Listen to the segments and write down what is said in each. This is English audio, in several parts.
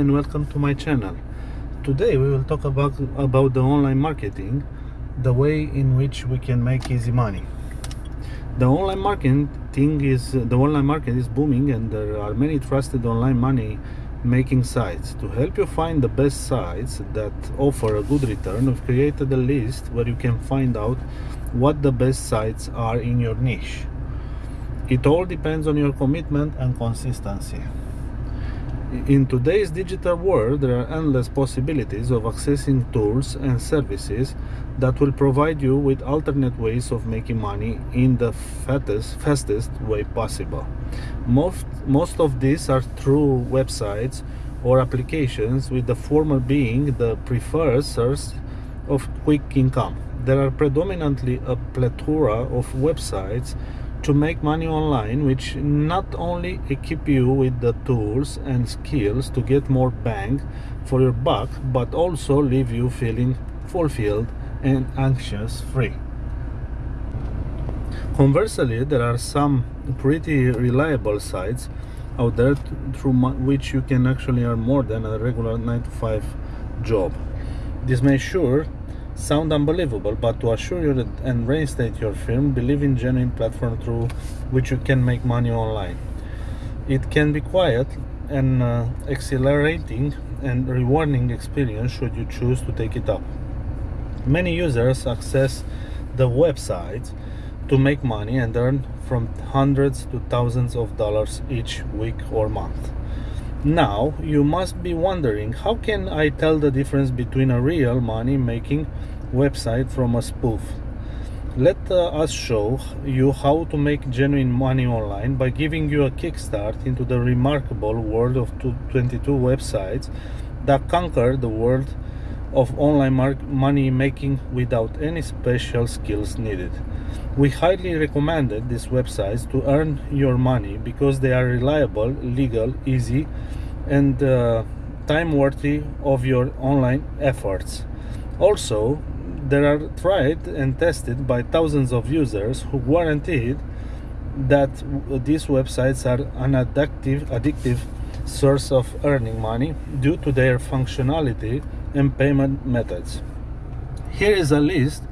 and welcome to my channel. Today we will talk about about the online marketing, the way in which we can make easy money. The online marketing thing is the online market is booming and there are many trusted online money making sites. To help you find the best sites that offer a good return, we've created a list where you can find out what the best sites are in your niche. It all depends on your commitment and consistency. In today's digital world, there are endless possibilities of accessing tools and services that will provide you with alternate ways of making money in the fattest, fastest way possible. Most, most of these are through websites or applications, with the former being the preferred source of quick income. There are predominantly a plethora of websites to make money online which not only equip you with the tools and skills to get more bang for your buck but also leave you feeling fulfilled and anxious free. Conversely there are some pretty reliable sites out there through which you can actually earn more than a regular 9 to 5 job. This may sure sound unbelievable, but to assure you that and reinstate your firm, believe in genuine platform through which you can make money online. It can be quiet and uh, exhilarating and rewarding experience should you choose to take it up. Many users access the website to make money and earn from hundreds to thousands of dollars each week or month. Now, you must be wondering, how can I tell the difference between a real money making website from a spoof? Let uh, us show you how to make genuine money online by giving you a kickstart into the remarkable world of 22 websites that conquer the world of online money making without any special skills needed. We highly recommended these websites to earn your money because they are reliable, legal, easy, and uh, time worthy of your online efforts. Also, they are tried and tested by thousands of users who guaranteed that these websites are an addictive, addictive source of earning money due to their functionality and payment methods. Here is a list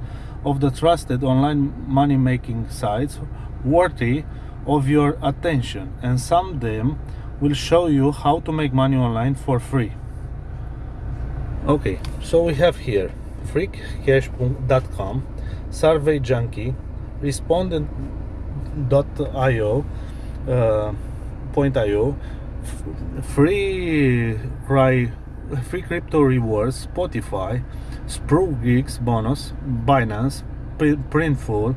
of the trusted online money making sites worthy of your attention and some of them will show you how to make money online for free okay so we have here freecash.com survey junkie respondent.io uh, .io free free crypto rewards spotify sprue geeks bonus binance printful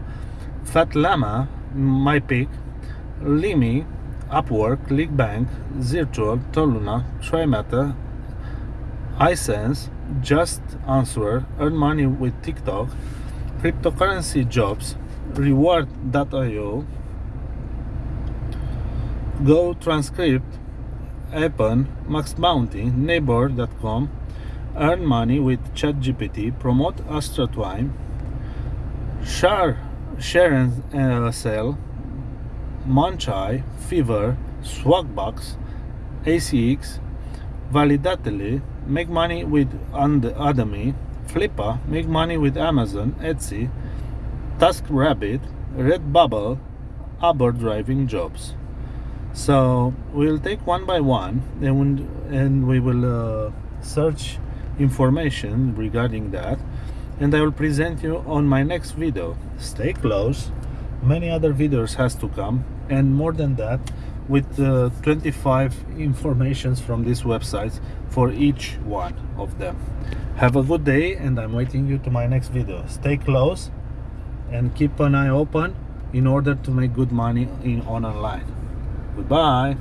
fat llama mypick limi upwork clickbank zirtual toluna trimeta ysense just answer earn money with tiktok cryptocurrency jobs reward.io go transcript Appen, Max Bounty, Neighbor.com, earn money with ChatGPT, promote Astra Twine, share, share and uh, sell, Munchai, Fiverr, Swagbucks, ACX, Validately, make money with Udemy, Flippa, make money with Amazon, Etsy, TaskRabbit, Redbubble, Uber driving jobs. So we'll take one by one and, and we will uh, search information regarding that and I will present you on my next video. Stay close. Many other videos has to come and more than that with uh, 25 informations from these websites for each one of them. Have a good day and i'm waiting you to my next video. Stay close and keep an eye open in order to make good money in on online goodbye